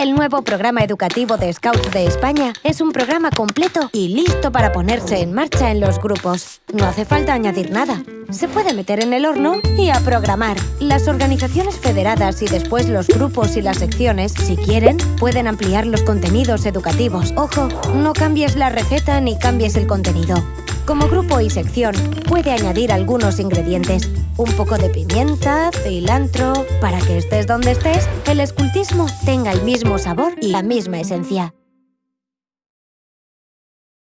El nuevo programa educativo de Scouts de España es un programa completo y listo para ponerse en marcha en los grupos. No hace falta añadir nada. Se puede meter en el horno y a programar. Las organizaciones federadas y después los grupos y las secciones, si quieren, pueden ampliar los contenidos educativos. Ojo, no cambies la receta ni cambies el contenido. Como grupo y sección, puede añadir algunos ingredientes. Un poco de pimienta, cilantro... Para que estés donde estés, el escultismo tenga el mismo sabor y la misma esencia.